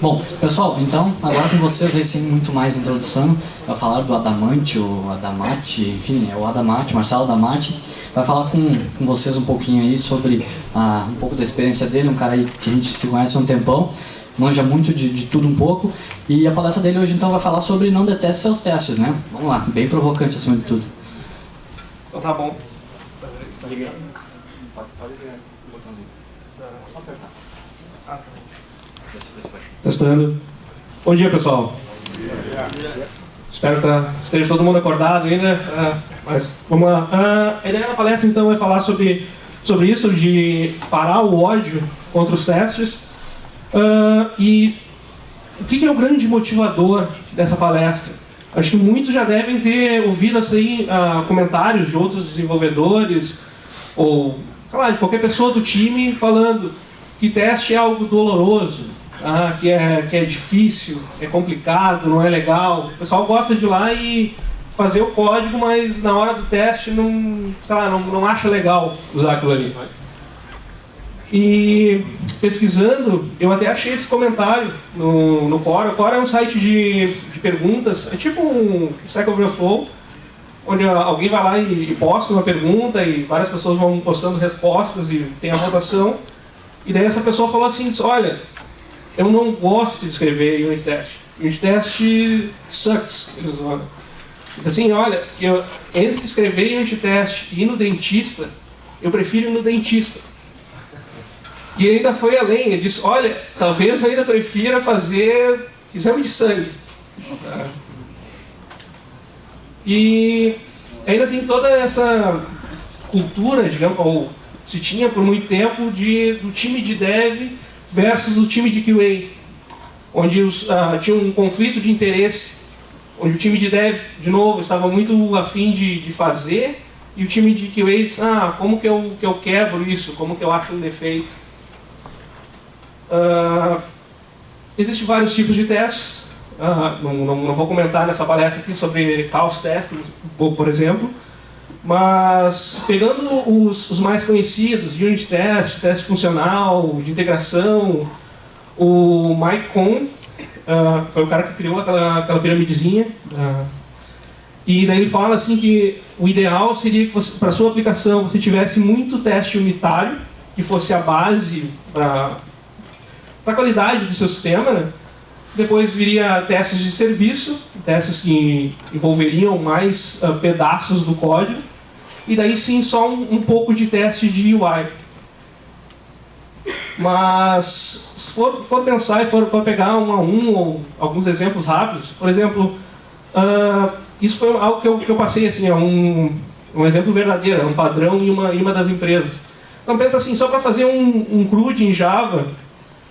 Bom, pessoal, então, agora com vocês aí sem muito mais introdução, vai falar do Adamante, o Adamate, enfim, é o Adamate, Marcelo Adamate, vai falar com, com vocês um pouquinho aí sobre ah, um pouco da experiência dele, um cara aí que a gente se conhece há um tempão, manja muito de, de tudo um pouco, e a palestra dele hoje então vai falar sobre não deteste seus testes, né? Vamos lá, bem provocante acima de tudo. Então tá bom. Tá ligado? Pode, pode ligar o botãozinho. Só apertar. Ah, Testando. Bom dia, pessoal. Espero que tá, esteja todo mundo acordado ainda. ah, mas vamos lá. Ah, a ideia da palestra então é falar sobre, sobre isso, de parar o ódio contra os testes. Ah, e o que, é o grande motivador dessa palestra? Acho que muitos já devem ter ouvido assim, comentários de outros desenvolvedores ou sei de qualquer pessoa do time falando que teste é algo doloroso, ah, que, é, que é difícil, é complicado, não é legal. O pessoal gosta de ir lá e fazer o código, mas na hora do teste não, sei lá, não, não acha legal usar aquilo ali. E pesquisando, eu até achei esse comentário no, no Quora. O Quora é um site de, de perguntas, é tipo um Stack Overflow, onde alguém vai lá e, posta uma pergunta e várias pessoas vão postando respostas e tem a votação. E daí essa pessoa falou assim, disse, olha, eu não gosto de escrever unit test. Unit test sucks, eles falam. Diz assim, olha, eu, entre escrever unit test e ir no dentista, eu prefiro ir no dentista. E ainda foi além, ele disse, olha, talvez eu ainda prefira fazer exame de sangue. E ainda tem toda essa cultura, digamos, ou se tinha por muito tempo, de, do time de dev versus o time de QA, onde os, ah, tinha um conflito de interesse, onde o time de dev, de novo, estava muito afim de, de fazer, e o time de QA disse, ah, como que eu, que eu quebro isso, como que eu acho um defeito. Ah, Existem vários tipos de testes, ah, não, não, não vou comentar nessa palestra aqui sobre chaos testing, por exemplo, mas pegando os, os mais conhecidos, unit test, teste funcional, de integração, o Mike Cohn ah, foi o cara que criou aquela, aquela piramidezinha, ah, e daí ele fala assim que o ideal seria que para sua aplicação você tivesse muito teste unitário, que fosse a base para a qualidade do seu sistema, né? Depois viria testes de serviço, testes que envolveriam mais uh, pedaços do código. E daí sim só um, um, pouco de teste de UI. Mas se for, for pensar e for, for, pegar um a um ou alguns exemplos rápidos, por exemplo, uh, isso foi algo que eu, que eu passei assim, é um, um exemplo verdadeiro, é um padrão em uma, em uma das empresas. Então pensa assim, só para fazer um, um CRUD em Java,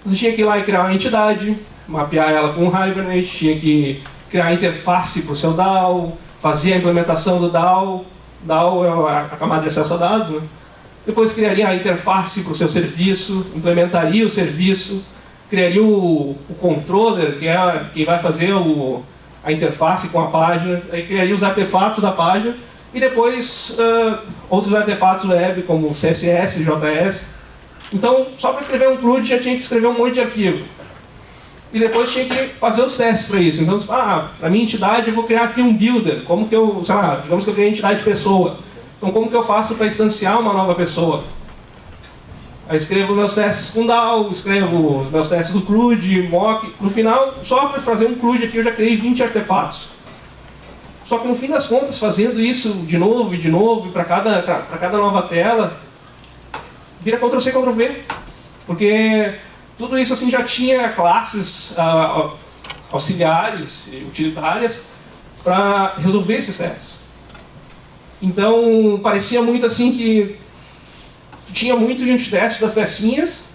você tinha que ir lá e criar uma entidade, mapear ela com o Hibernate, tinha que criar a interface para o seu DAO, fazer a implementação do DAO, DAO é a camada de acesso a dados, né? depois criaria a interface para o seu serviço, implementaria o serviço, criaria o, o controller, que é quem vai fazer o, a interface com a página, aí criaria os artefatos da página, e depois uh, outros artefatos web, como CSS, JS. Então, só para escrever um CRUD já tinha que escrever um monte de arquivo e depois tinha que fazer os testes para isso. Então, ah, para minha entidade eu vou criar aqui um builder, como que eu, sei lá, digamos que eu criei entidade pessoa. Então, como que eu faço para instanciar uma nova pessoa? Aí escrevo meus testes com DAO, escrevo os meus testes do CRUD, mock. No final, só para fazer um CRUD aqui eu já criei 20 artefatos. Só que no fim das contas, fazendo isso de novo e de novo, para cada, cada nova tela, vira Ctrl-C, Ctrl-V. Porque tudo isso assim já tinha classes uh, auxiliares e utilitárias para resolver esses testes. Então, parecia muito assim que tinha muito unit test das pecinhas,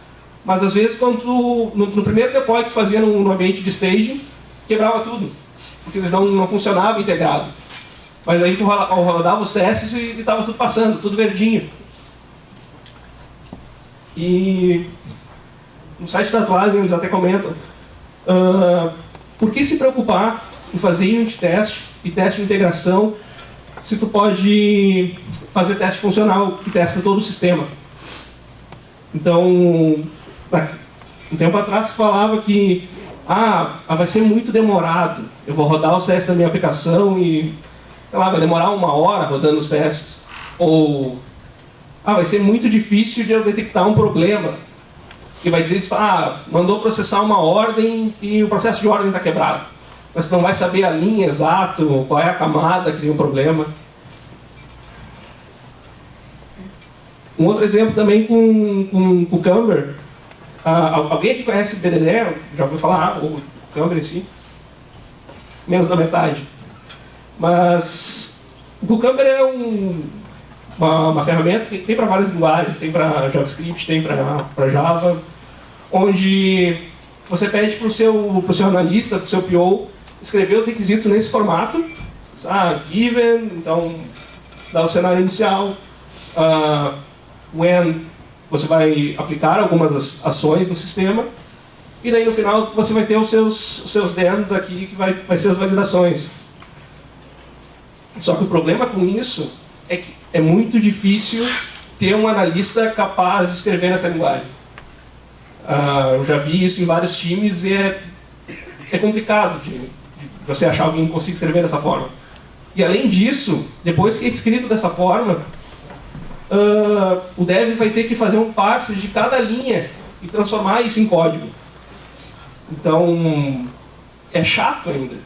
mas às vezes quando tu, no, no, primeiro deploy que tu fazia no, no, ambiente de staging, quebrava tudo, porque não, não funcionava integrado. Mas aí tu rodava os testes e estava tudo passando, tudo verdinho. E no site da Atlassian eles até comentam, uh, por que se preocupar em fazer unit test e teste de integração se tu pode fazer teste funcional que testa todo o sistema? Então, um tempo atrás falava que ah, vai ser muito demorado, eu vou rodar os testes da minha aplicação e, sei lá, vai demorar uma hora rodando os testes. Ou, ah, vai ser muito difícil de eu detectar um problema. E vai dizer, ah, mandou processar uma ordem e o processo de ordem está quebrado. Mas não vai saber a linha exata, qual é a camada que tem um problema. Um outro exemplo também com, com, com o Camber. Ah, alguém aqui conhece BDD? Já ouviu falar? O Camber em si? Menos da metade. Mas o Cucumber é um, uma, uma, ferramenta que tem para várias linguagens, tem para JavaScript, tem para Java, onde você pede para o seu, seu analista, para o seu PO, escrever os requisitos nesse formato. Ah, given, então dá o cenário inicial, uh, when você vai aplicar algumas ações no sistema, e daí no final você vai ter os seus, os seus DEMs aqui, que vai, vai ser as validações. Só que o problema com isso é que é muito difícil ter um analista capaz de escrever nessa linguagem. Uh, eu já vi isso em vários times e é, é complicado de, de você achar alguém que consiga escrever dessa forma. E além disso, depois que é escrito dessa forma, uh, o dev vai ter que fazer um parse de cada linha e transformar isso em código. Então, é chato ainda.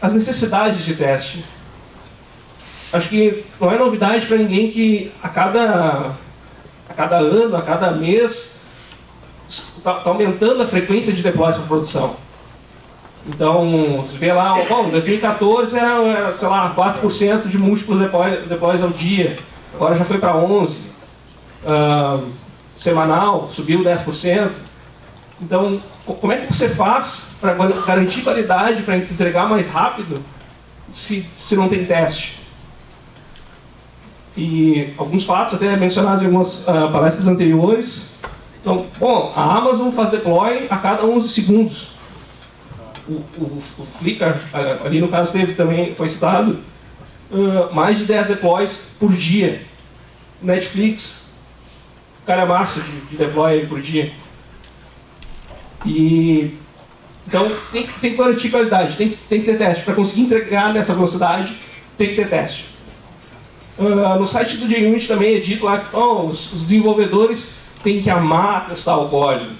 As necessidades de teste. Acho que não é novidade para ninguém que a cada, cada ano, a cada mês, está tá aumentando a frequência de deploys para produção. Então, você vê lá, bom, em 2014 era, sei lá, 4% de múltiplos deploys, deploys ao dia, agora já foi para 11%. Uh, semanal, subiu 10%. Então, como é que você faz para garantir qualidade, para entregar mais rápido, se, se não tem teste? E alguns fatos, até mencionados em algumas uh, palestras anteriores. Então, bom, a Amazon faz deploy a cada 11 segundos. O, o, o Flickr, ali no caso teve também, foi citado, uh, mais de 10 deploys por dia. Netflix, calhamaço de, de deploy por dia. E então tem, tem que garantir qualidade, tem, tem que ter teste. Para conseguir entregar nessa velocidade, tem que ter teste. Uh, no site do JUnit também é dito lá que oh, os, os, desenvolvedores têm que amar testar o código.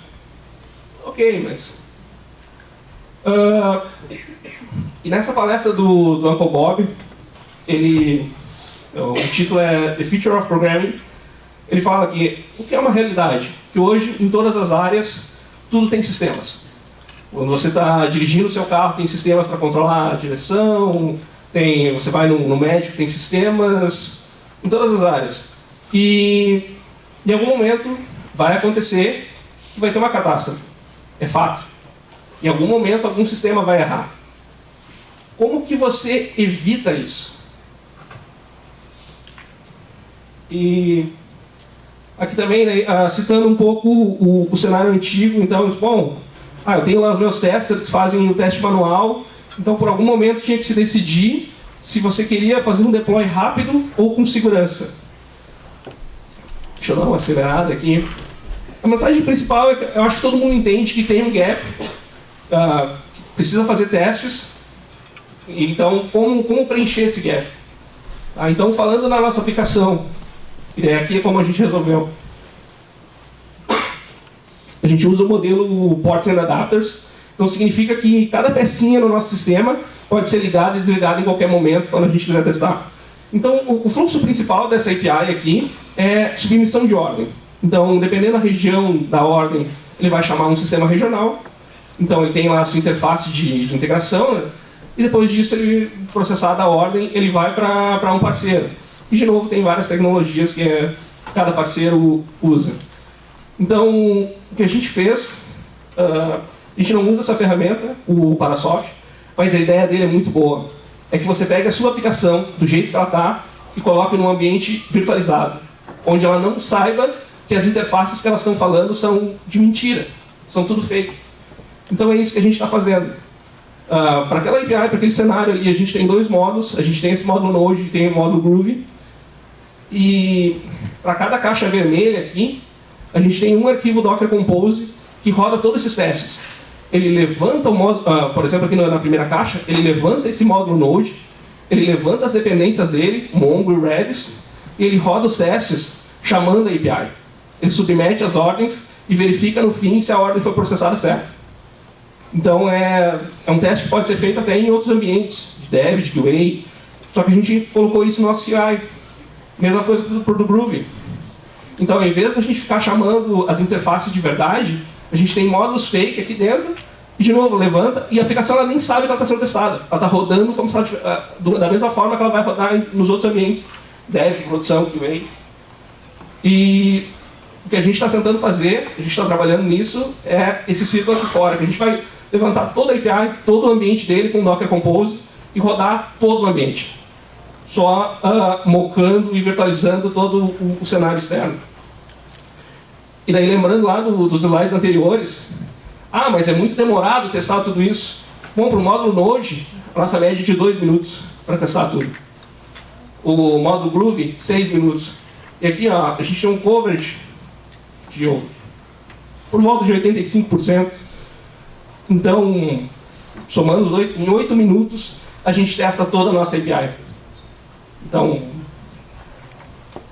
Ok, mas... Uh, e nessa palestra do, do Uncle Bob, ele, o título é The Future of Programming, ele fala que o que é uma realidade? Que hoje, em todas as áreas, tudo tem sistemas. Quando você está dirigindo o seu carro, tem sistemas para controlar a direção, tem, você vai no, no médico, tem sistemas, em todas as áreas. E em algum momento vai acontecer que vai ter uma catástrofe. É fato. Em algum momento algum sistema vai errar. Como que você evita isso? E Aqui também, né, uh, citando um pouco o, o, cenário antigo, então, bom, ah, eu tenho lá os meus testers que fazem o teste manual, então por algum momento tinha que se decidir se você queria fazer um deploy rápido ou com segurança. Deixa eu dar uma acelerada aqui. A mensagem principal é que eu acho que todo mundo entende que tem um gap, uh, precisa fazer testes, então como, como preencher esse gap? Ah, então falando na nossa aplicação, e aqui é como a gente resolveu. A gente usa o modelo Ports and Adapters. Então significa que cada pecinha no nosso sistema pode ser ligada e desligada em qualquer momento quando a gente quiser testar. Então o fluxo principal dessa API aqui é submissão de ordem. Então dependendo da região da ordem, ele vai chamar um sistema regional. Então ele tem lá a sua interface de, de integração. Né? E depois disso, ele processar da ordem, ele vai para um parceiro. E, de novo, tem várias tecnologias que é, cada parceiro usa. Então, o que a gente fez, uh, a gente não usa essa ferramenta, o Parasoft, mas a ideia dele é muito boa. É que você pega a sua aplicação, do jeito que ela está, e coloque num ambiente virtualizado, onde ela não saiba que as interfaces que elas estão falando são de mentira, são tudo fake. Então é isso que a gente está fazendo. Uh, para aquela API, para aquele cenário ali, a gente tem dois módulos. A gente tem esse módulo Node e tem o módulo Groovy. E para cada caixa vermelha aqui, a gente tem um arquivo Docker Compose que roda todos esses testes. Ele levanta o módulo, uh, por exemplo, aqui na primeira caixa, ele levanta esse módulo Node, ele levanta as dependências dele, Mongo e Redis, e ele roda os testes chamando a API. Ele submete as ordens e verifica no fim se a ordem foi processada certo. Então é, é um teste que pode ser feito até em outros ambientes, de dev, de QA, só que a gente colocou isso no nosso CI. Mesma coisa para o Groovy. Então, ao invés da gente ficar chamando as interfaces de verdade, a gente tem módulos fake aqui dentro, e de novo, levanta, e a aplicação ela nem sabe que ela está sendo testada. Ela está rodando como se ela tivesse, ah, da mesma forma que ela vai rodar nos outros ambientes, dev, produção, QA. E o que a gente está tentando fazer, a gente está trabalhando nisso, é esse ciclo aqui fora, que a gente vai levantar toda a API, todo o ambiente dele com Docker Compose e rodar todo o ambiente. Só uh, mocando e virtualizando todo o, o cenário externo. E daí, lembrando lá do, dos slides anteriores, ah, mas é muito demorado testar tudo isso. Bom, para o módulo Node, a nossa média é de 2 minutos para testar tudo. O módulo Groovy, 6 minutos. E aqui ó, a gente tem um coverage de por volta de 85%. Então, somando os dois, em 8 minutos, a gente testa toda a nossa API. Então,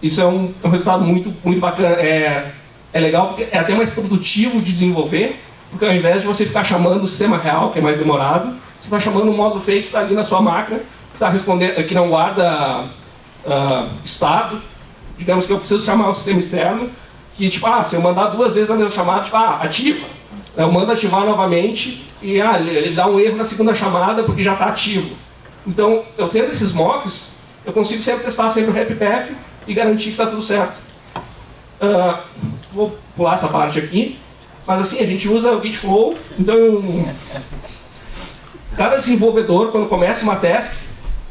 isso é um, é um resultado muito, muito bacana. É, é legal porque é até mais produtivo de desenvolver, porque ao invés de você ficar chamando o sistema real, que é mais demorado, você está chamando um módulo fake que está ali na sua máquina, que, está respondendo, que não guarda uh, estado. Digamos que eu preciso chamar o sistema externo, que tipo, ah, se eu mandar duas vezes a mesma chamada, tipo, ah, ativa. Eu mando ativar novamente e ah, ele dá um erro na segunda chamada porque já está ativo. Então, eu tendo esses mocks, eu consigo sempre testar sempre o happy path e garantir que está tudo certo. Uh, vou pular essa parte aqui. Mas assim, a gente usa o Git Flow, então cada desenvolvedor, quando começa uma task,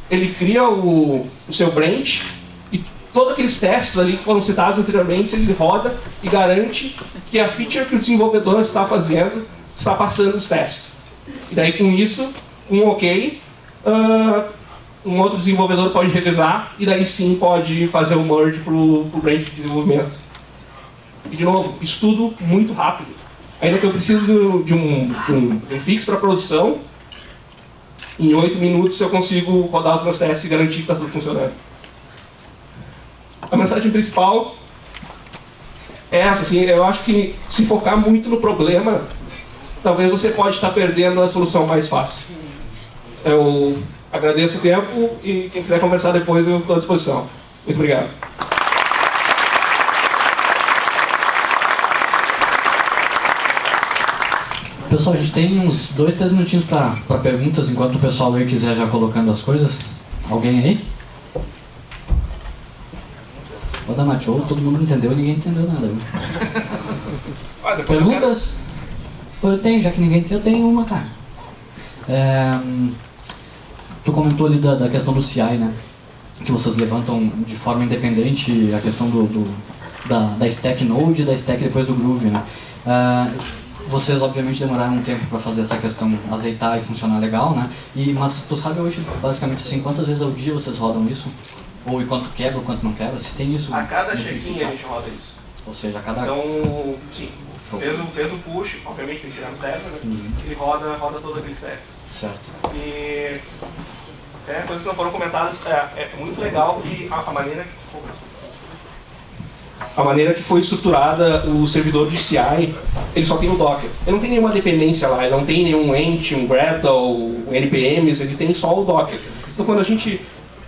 ele cria o, o seu branch e todos aqueles testes ali que foram citados anteriormente, ele roda e garante que a feature que o desenvolvedor está fazendo está passando os testes. E daí com isso, com um ok, uh, um outro desenvolvedor pode revisar e daí sim pode fazer o merge para o branch de desenvolvimento. E, de novo, estudo muito rápido. Ainda que eu preciso de um, de um, de um fix para produção, em oito minutos eu consigo rodar os meus testes e garantir que está tudo funcionando. A mensagem principal é essa, assim, eu acho que se focar muito no problema, talvez você pode estar perdendo a solução mais fácil. Eu agradeço o tempo e quem quiser conversar depois eu estou à disposição. Muito obrigado. Pessoal, a gente tem uns dois, três minutinhos para perguntas, enquanto o pessoal aí quiser já colocando as coisas. Alguém aí? O Damachou, todo mundo entendeu, ninguém entendeu nada. Perguntas? Eu tenho, já que ninguém tem, eu tenho uma, cara. É, tu comentou ali da, da, questão do CI, né? Que vocês levantam de forma independente a questão do, do da, da stack Node e da stack depois do Groove, né? Uh, vocês obviamente demoraram um tempo para fazer essa questão azeitar e funcionar legal, né? E, mas tu sabe hoje, basicamente assim, quantas vezes ao dia vocês rodam isso? Ou e quanto quebra, ou quanto não quebra? Se tem isso... A cada check-in a gente roda isso. Ou seja, a cada... Então, sim. Fez o, fez o push, obviamente tem que tirar no server, né? Uhum. ele roda, roda todo aquele teste. Certo. E... É, coisas que não foram comentadas, é, é muito legal que a, a maneira a maneira que foi estruturada o servidor de CI, ele só tem o Docker. Ele não tem nenhuma dependência lá, ele não tem nenhum Ent, um Gradle, NPMs, ele tem só o Docker. Então quando a gente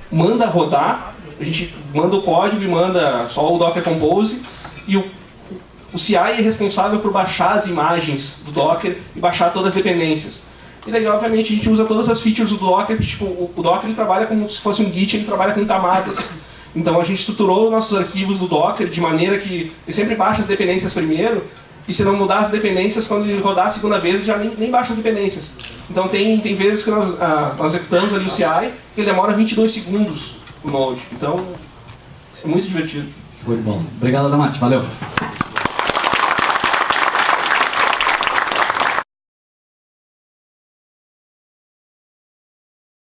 manda rodar, a gente manda o código e manda só o Docker Compose e o, o CI é responsável por baixar as imagens do Docker e baixar todas as dependências. E daí, obviamente, a gente usa todas as features do Docker, tipo, o, o Docker ele trabalha como se fosse um Git, ele trabalha com camadas. Então a gente estruturou nossos arquivos do Docker de maneira que sempre baixa as dependências primeiro, e se não mudar as dependências, quando ele rodar a segunda vez, ele já nem, nem baixa as dependências. Então tem, tem vezes que nós, ah, nós executamos ali o CI, que ele demora 22 segundos o Node. Então é muito divertido. De bola. Obrigado, Damate. Valeu.